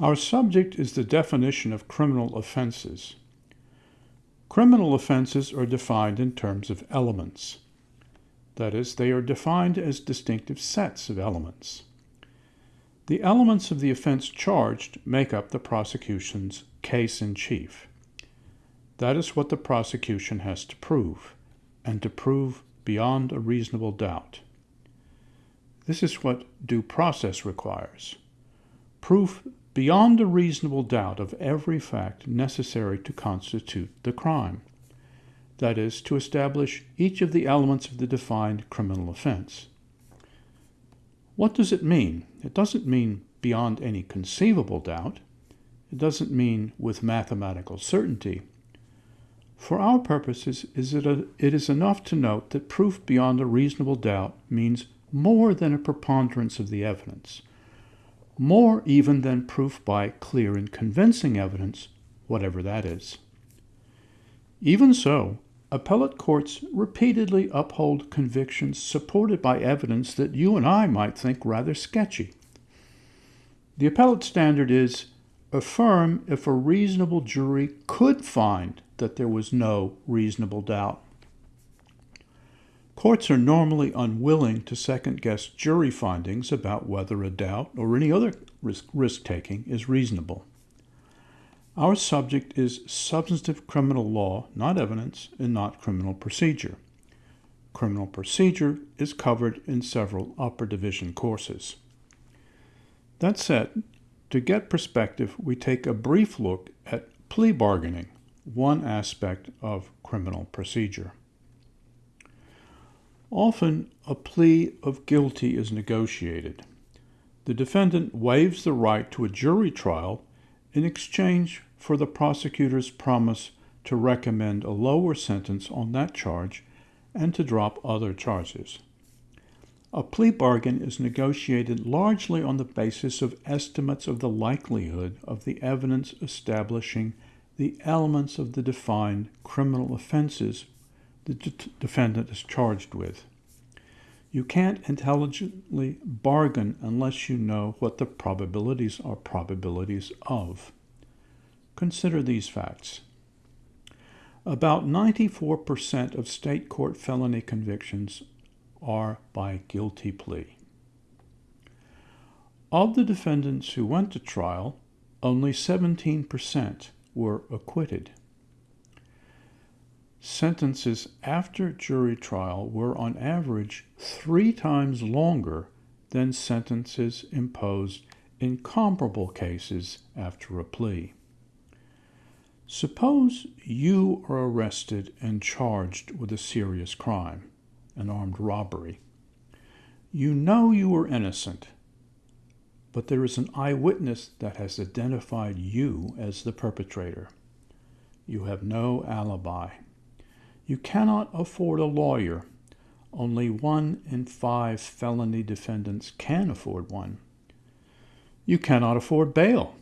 Our subject is the definition of criminal offenses. Criminal offenses are defined in terms of elements. That is, they are defined as distinctive sets of elements. The elements of the offense charged make up the prosecution's case in chief. That is what the prosecution has to prove, and to prove beyond a reasonable doubt. This is what due process requires proof beyond a reasonable doubt of every fact necessary to constitute the crime. That is, to establish each of the elements of the defined criminal offense. What does it mean? It doesn't mean beyond any conceivable doubt. It doesn't mean with mathematical certainty. For our purposes, is it, a, it is enough to note that proof beyond a reasonable doubt means more than a preponderance of the evidence, more even than proof by clear and convincing evidence, whatever that is. Even so, appellate courts repeatedly uphold convictions supported by evidence that you and I might think rather sketchy. The appellate standard is affirm if a reasonable jury could find that there was no reasonable doubt. Courts are normally unwilling to second guess jury findings about whether a doubt or any other risk taking is reasonable. Our subject is substantive criminal law, not evidence, and not criminal procedure. Criminal procedure is covered in several upper division courses. That said, to get perspective, we take a brief look at plea bargaining, one aspect of criminal procedure. Often, a plea of guilty is negotiated. The defendant waives the right to a jury trial in exchange for the prosecutor's promise to recommend a lower sentence on that charge and to drop other charges. A plea bargain is negotiated largely on the basis of estimates of the likelihood of the evidence establishing the elements of the defined criminal offenses the defendant is charged with. You can't intelligently bargain unless you know what the probabilities are probabilities of. Consider these facts. About 94% of state court felony convictions are by guilty plea. Of the defendants who went to trial, only 17% were acquitted. Sentences after jury trial were on average three times longer than sentences imposed in comparable cases after a plea. Suppose you are arrested and charged with a serious crime, an armed robbery. You know you are innocent, but there is an eyewitness that has identified you as the perpetrator. You have no alibi. You cannot afford a lawyer. Only one in five felony defendants can afford one. You cannot afford bail.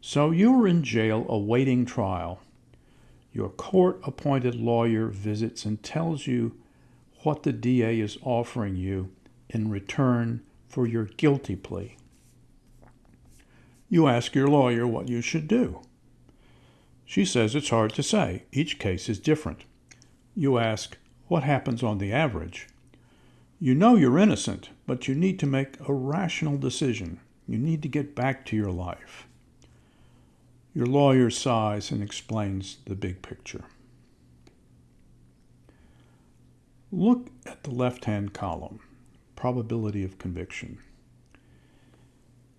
So you are in jail awaiting trial. Your court appointed lawyer visits and tells you what the DA is offering you in return for your guilty plea. You ask your lawyer what you should do. She says it's hard to say. Each case is different. You ask, what happens on the average? You know you're innocent, but you need to make a rational decision. You need to get back to your life. Your lawyer sighs and explains the big picture. Look at the left hand column probability of conviction.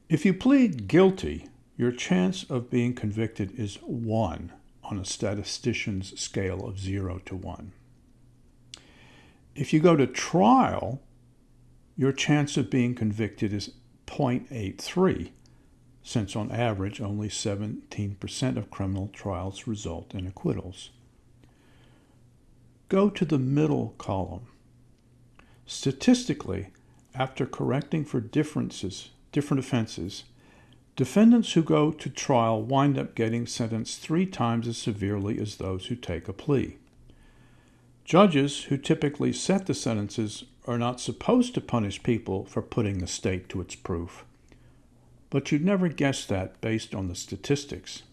If you plead guilty, your chance of being convicted is 1 on a statistician's scale of 0 to 1. If you go to trial, your chance of being convicted is 0.83, since on average only 17% of criminal trials result in acquittals. Go to the middle column. Statistically, after correcting for differences, different offenses, defendants who go to trial wind up getting sentenced three times as severely as those who take a plea. Judges who typically set the sentences are not supposed to punish people for putting the state to its proof. but you'd never guess that based on the statistics.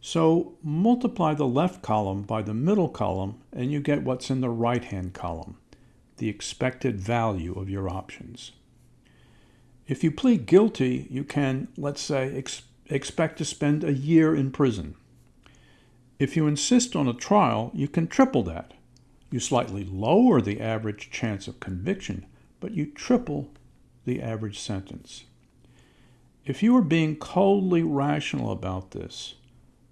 So multiply the left column by the middle column and you get what's in the right-hand column, the expected value of your options. If you plead guilty, you can, let's say, ex expect to spend a year in prison. If you insist on a trial, you can triple that. You slightly lower the average chance of conviction, but you triple the average sentence. If you are being coldly rational about this,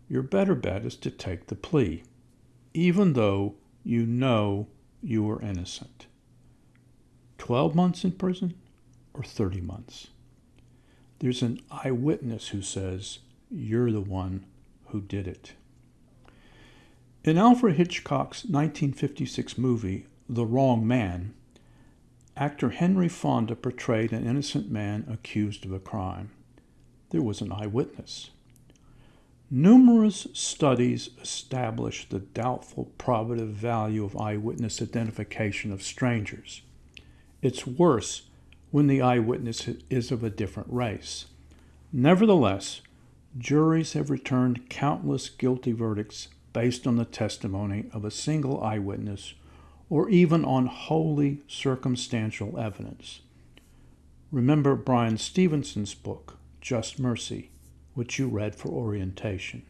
your better bet is to take the plea, even though you know you are innocent. 12 months in prison or 30 months. There's an eyewitness who says, You're the one who did it. In Alfred Hitchcock's 1956 movie, The Wrong Man, actor Henry Fonda portrayed an innocent man accused of a crime. There was an eyewitness. Numerous studies establish the doubtful probative value of eyewitness identification of strangers. It's worse when the eyewitness is of a different race. Nevertheless, juries have returned countless guilty verdicts based on the testimony of a single eyewitness or even on wholly circumstantial evidence. Remember Bryan Stevenson's book, Just Mercy, which you read for orientation.